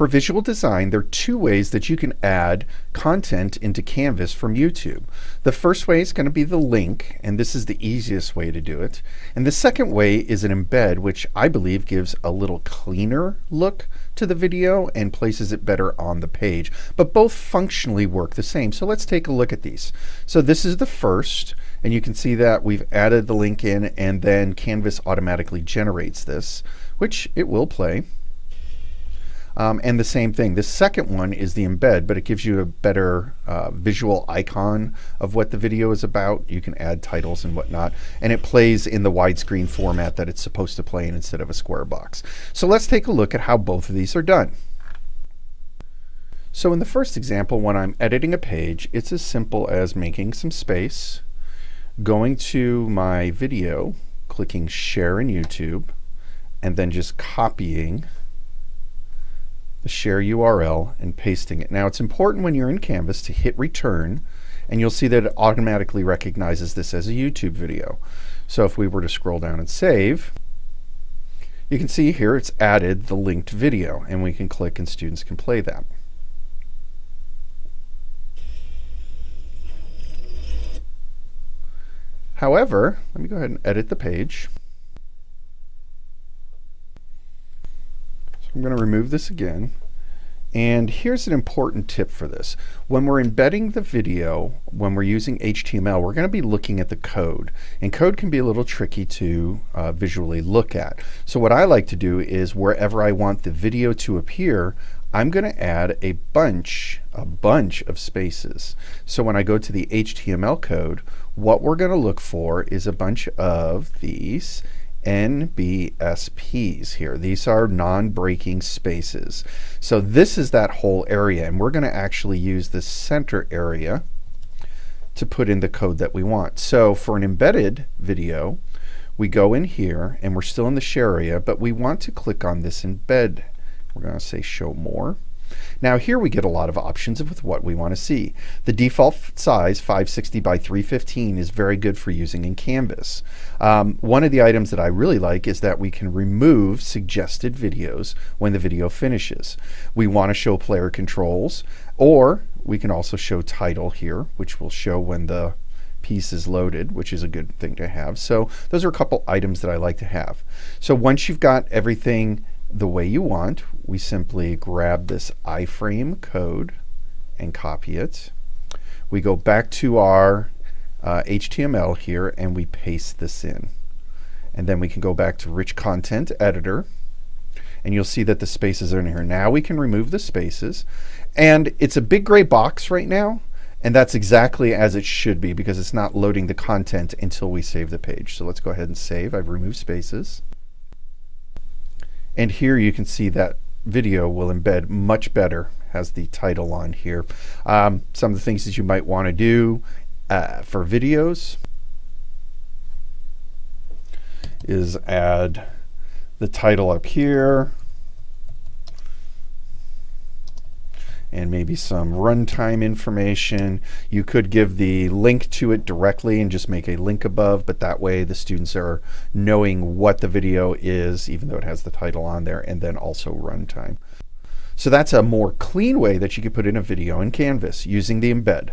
For visual design, there are two ways that you can add content into Canvas from YouTube. The first way is going to be the link, and this is the easiest way to do it. And the second way is an embed, which I believe gives a little cleaner look to the video and places it better on the page. But both functionally work the same. So let's take a look at these. So this is the first, and you can see that we've added the link in, and then Canvas automatically generates this, which it will play. Um, and the same thing, the second one is the embed, but it gives you a better uh, visual icon of what the video is about. You can add titles and whatnot. And it plays in the widescreen format that it's supposed to play in instead of a square box. So let's take a look at how both of these are done. So in the first example, when I'm editing a page, it's as simple as making some space, going to my video, clicking Share in YouTube, and then just copying the share URL and pasting it. Now it's important when you're in Canvas to hit return and you'll see that it automatically recognizes this as a YouTube video. So if we were to scroll down and save, you can see here it's added the linked video and we can click and students can play that. However, let me go ahead and edit the page. I'm going to remove this again. And here's an important tip for this. When we're embedding the video, when we're using HTML, we're going to be looking at the code. And code can be a little tricky to uh, visually look at. So what I like to do is wherever I want the video to appear, I'm going to add a bunch, a bunch of spaces. So when I go to the HTML code, what we're going to look for is a bunch of these NBSPs here. These are non-breaking spaces. So this is that whole area, and we're going to actually use the center area to put in the code that we want. So for an embedded video, we go in here, and we're still in the share area, but we want to click on this embed. We're going to say show more. Now here we get a lot of options with what we want to see. The default size, 560 by 315, is very good for using in Canvas. Um, one of the items that I really like is that we can remove suggested videos when the video finishes. We want to show player controls, or we can also show title here, which will show when the piece is loaded, which is a good thing to have. So those are a couple items that I like to have. So once you've got everything the way you want, we simply grab this iframe code and copy it. We go back to our uh, HTML here and we paste this in. And then we can go back to Rich Content Editor and you'll see that the spaces are in here. Now we can remove the spaces and it's a big gray box right now and that's exactly as it should be because it's not loading the content until we save the page. So let's go ahead and save. I've removed spaces. And here you can see that video will embed much better, has the title on here. Um, some of the things that you might want to do uh, for videos is add the title up here, and maybe some runtime information. You could give the link to it directly and just make a link above, but that way the students are knowing what the video is, even though it has the title on there, and then also runtime. So that's a more clean way that you could put in a video in Canvas using the embed.